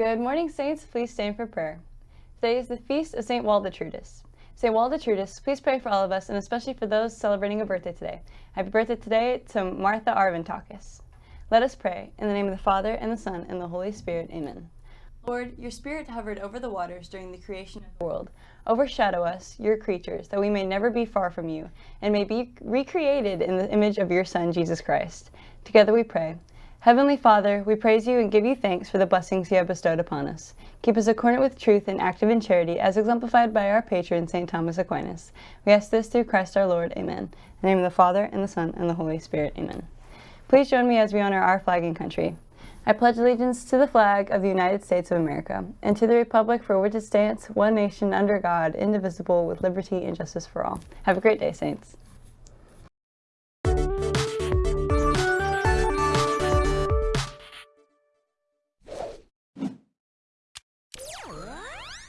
Good morning, Saints. Please stand for prayer. Today is the feast of St. Waldetrudis. St. Waldetrudis, please pray for all of us and especially for those celebrating a birthday today. Happy birthday today to Martha Arvantakis. Let us pray. In the name of the Father, and the Son, and the Holy Spirit. Amen. Lord, your Spirit hovered over the waters during the creation of the world. Overshadow us, your creatures, that we may never be far from you, and may be recreated in the image of your Son, Jesus Christ. Together we pray. Heavenly Father, we praise you and give you thanks for the blessings you have bestowed upon us. Keep us accordant with truth and active in charity, as exemplified by our patron, St. Thomas Aquinas. We ask this through Christ our Lord. Amen. In the name of the Father, and the Son, and the Holy Spirit. Amen. Please join me as we honor our flag and country. I pledge allegiance to the flag of the United States of America, and to the republic for which it stands, one nation under God, indivisible, with liberty and justice for all. Have a great day, Saints.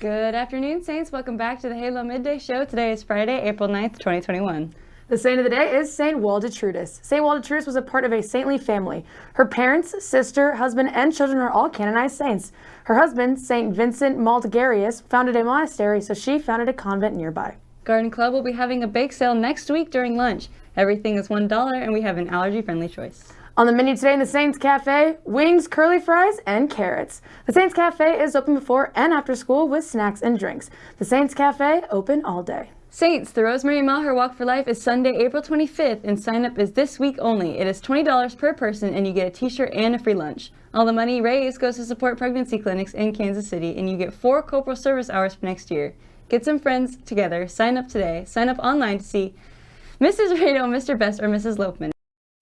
Good afternoon, Saints. Welcome back to the Halo Midday Show. Today is Friday, April 9th, 2021. The saint of the day is Saint Waldetrudis. Saint Waldetrudis was a part of a saintly family. Her parents, sister, husband, and children are all canonized saints. Her husband, Saint Vincent Madelgarius, founded a monastery, so she founded a convent nearby. Garden Club will be having a bake sale next week during lunch. Everything is $1 and we have an allergy-friendly choice. On the menu today in the Saints Cafe, wings, curly fries, and carrots. The Saints Cafe is open before and after school with snacks and drinks. The Saints Cafe, open all day. Saints, the Rosemary Maher Walk for Life is Sunday, April 25th, and sign up is this week only. It is $20 per person, and you get a t-shirt and a free lunch. All the money raised goes to support pregnancy clinics in Kansas City, and you get four corporal service hours for next year. Get some friends together, sign up today, sign up online to see Mrs. Radio, Mr. Best, or Mrs. Lopman.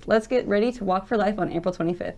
Let's get ready to walk for life on April 25th.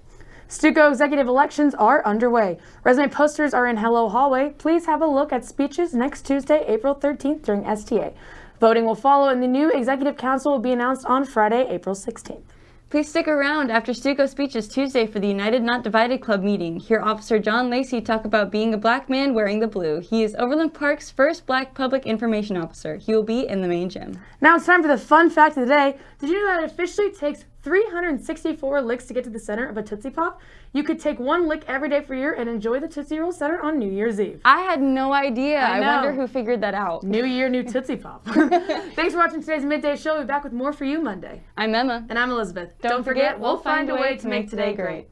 Stuco executive elections are underway. Resume posters are in Hello Hallway. Please have a look at speeches next Tuesday, April 13th during STA. Voting will follow and the new executive council will be announced on Friday, April 16th. Please stick around after Stuco speeches Tuesday for the United Not Divided Club meeting. Hear Officer John Lacey talk about being a black man wearing the blue. He is Overland Park's first black public information officer. He will be in the main gym. Now it's time for the fun fact of the day. Did you know that it officially takes 364 licks to get to the center of a Tootsie Pop? You could take one lick every day for a year and enjoy the Tootsie Roll Center on New Year's Eve. I had no idea. I, I wonder who figured that out. New year, new Tootsie Pop. Thanks for watching today's Midday Show. We'll be back with more for you Monday. I'm Emma. And I'm Elizabeth. Don't, Don't forget, we'll find a way to make today great.